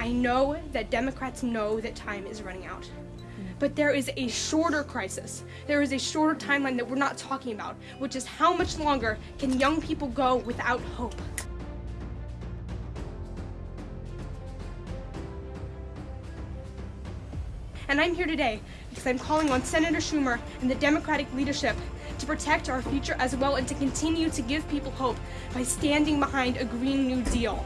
I know that Democrats know that time is running out. But there is a shorter crisis. There is a shorter timeline that we're not talking about, which is how much longer can young people go without hope? And I'm here today because I'm calling on Senator Schumer and the Democratic leadership to protect our future as well and to continue to give people hope by standing behind a Green New Deal.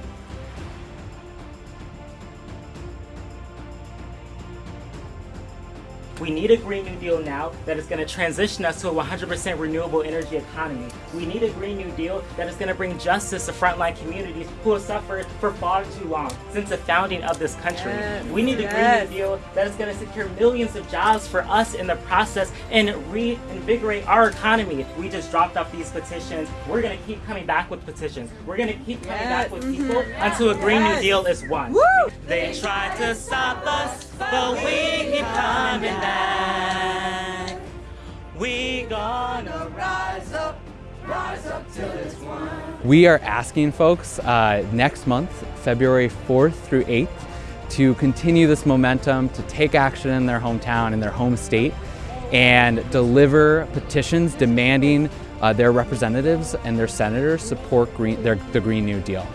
We need a Green New Deal now that is going to transition us to a 100% renewable energy economy. We need a Green New Deal that is going to bring justice to frontline communities who have suffered for far too long since the founding of this country. Yes. We need a Yes. Green New Deal that is going to secure millions of jobs for us in the process and reinvigorate our economy. We just dropped off these petitions. We're going to keep coming back with petitions. We're going to keep coming Yes. back with mm-hmm. people until a Green New Deal is won. Woo! They tried to stop us, but we coming back. We gonna rise up, rise up till it's. We are asking folks uh, next month, February 4th through 8th, to continue this momentum, to take action in their hometown, in their home state, and deliver petitions demanding uh, their representatives and their senators support green, their, the Green New Deal.